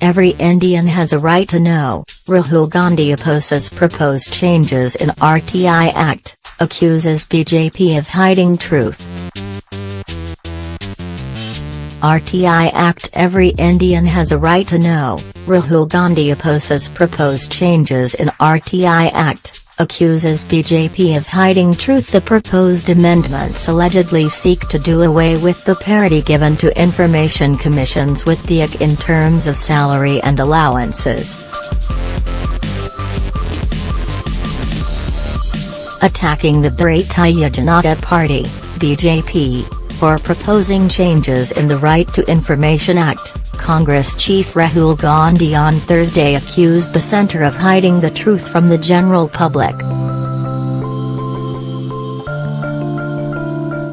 Every Indian has a right to know, Rahul Gandhi opposes proposed changes in RTI Act, accuses BJP of hiding truth. RTI Act Every Indian has a right to know, Rahul Gandhi opposes proposed changes in RTI Act, accuses BJP of hiding truth The proposed amendments allegedly seek to do away with the parity given to information commissions with the EC in terms of salary and allowances. Attacking the Bharatiya Janata Party, BJP, for proposing changes in the Right to Information Act, Congress chief Rahul Gandhi on Thursday accused the centre of hiding the truth from the general public.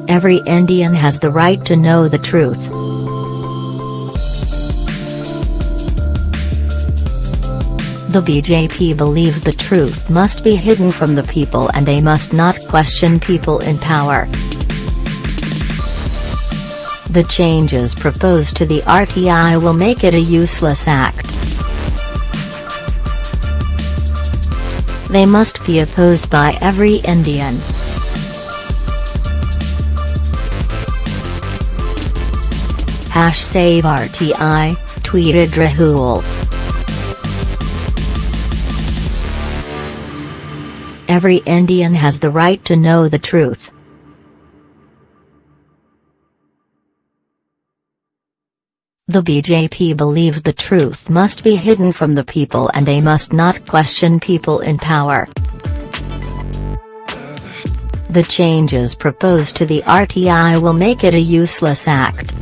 Every Indian has the right to know the truth. The BJP believes the truth must be hidden from the people and they must not question people in power. The changes proposed to the RTI will make it a useless act. They must be opposed by every Indian. Hash save RTI, tweeted Rahul. Every Indian has the right to know the truth. The BJP believes the truth must be hidden from the people and they must not question people in power. The changes proposed to the RTI will make it a useless act.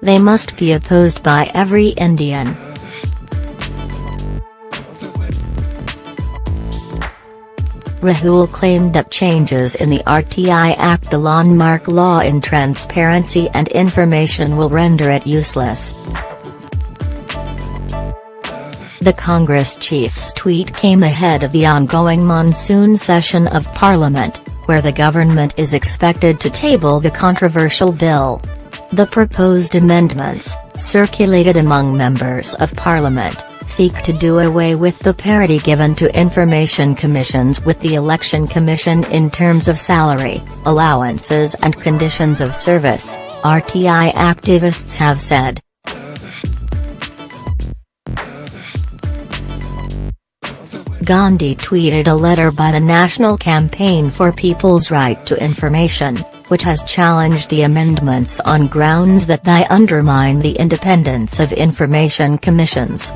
They must be opposed by every Indian. Rahul claimed that changes in the RTI Act the landmark law in transparency and information will render it useless. The Congress chief's tweet came ahead of the ongoing monsoon session of Parliament, where the government is expected to table the controversial bill. The proposed amendments, circulated among members of Parliament, seek to do away with the parity given to information commissions with the Election Commission in terms of salary, allowances and conditions of service, RTI activists have said. Gandhi tweeted a letter by the National Campaign for People's Right to Information, which has challenged the amendments on grounds that they undermine the independence of information commissions.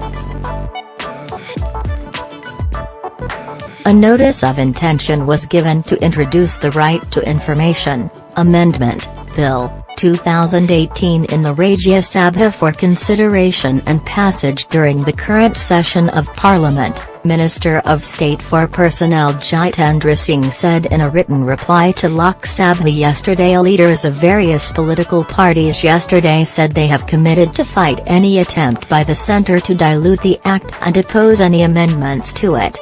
A notice of intention was given to introduce the Right to Information Amendment Bill 2018 in the Rajya Sabha for consideration and passage during the current session of Parliament, Minister of State for Personnel Jitendra Singh said in a written reply to Lok Sabha yesterday leaders of various political parties yesterday said they have committed to fight any attempt by the centre to dilute the act and oppose any amendments to it.